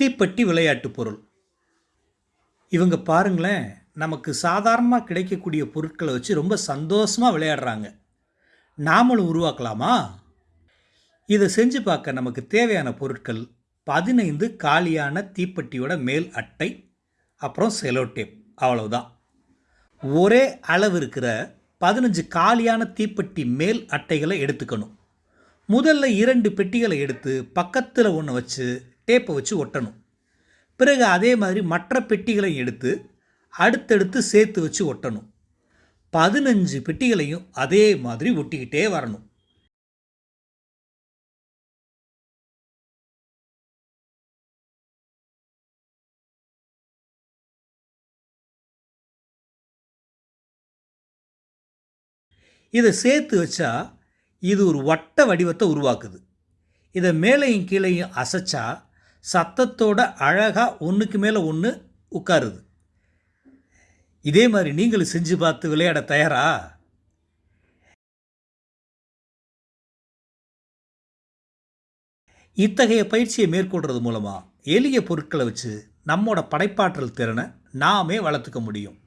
தீப்பெட்டி விளையாட்டு பொருள். இவங்க பாருங்களேன் நமக்கு சாதாரணமாக கிடைக்கக்கூடிய பொருட்களை வச்சு ரொம்ப சந்தோஷமாக விளையாடுறாங்க. நாமளும் உருவாக்கலாமா? இதை செஞ்சு பார்க்க நமக்கு தேவையான பொருட்கள் பதினைந்து காலியான தீப்பெட்டியோட மேல் அட்டை அப்புறம் செலோ டேப் அவ்வளவுதான். ஒரே அளவு இருக்கிற பதினஞ்சு காலியான தீப்பெட்டி மேல் அட்டைகளை எடுத்துக்கணும். முதல்ல இரண்டு பெட்டிகளை எடுத்து பக்கத்தில் ஒன்று வச்சு டேப்பை வச்சு ஒட்டணும். பிறகு அதே மாதிரி மற்ற பெட்டிகளை எடுத்து அடுத்தடுத்து சேர்த்து வச்சு ஒட்டணும். பதினஞ்சு பெட்டிகளையும் அதே மாதிரி ஒட்டிக்கிட்டே வரணும். இதை சேர்த்து வச்சா இது ஒரு வட்ட வடிவத்தை உருவாக்குது. இதை மேலேயும் கீழேயும் அசைச்சா சத்தத்தோட அழகாக ஒன்றுக்கு மேலே ஒன்று உட்காருது. இதே மாதிரி நீங்களும் செஞ்சு பார்த்து விளையாட தயாரா? இத்தகைய பயிற்சியை மேற்கொள்றது மூலமாக எளிய பொருட்களை வச்சு நம்மோட படைப்பாற்றல் திறனை நாமே வளர்த்துக்க முடியும்.